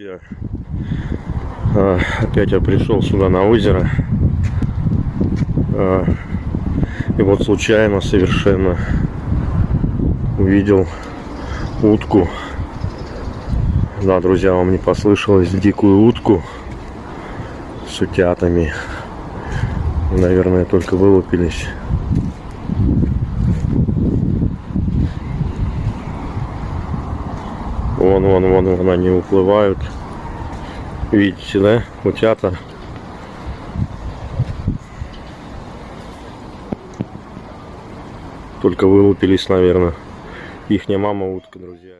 друзья. А, Опять я пришел сюда на озеро. А, И вот случайно совершенно увидел утку. Да, друзья, вам не послышалось дикую утку с утятами. Наверное, только вылупились. Вон, вон, вон, вон они уплывают. Видите, да? Утята. Только вылупились, наверное. Ихняя мама утка, друзья.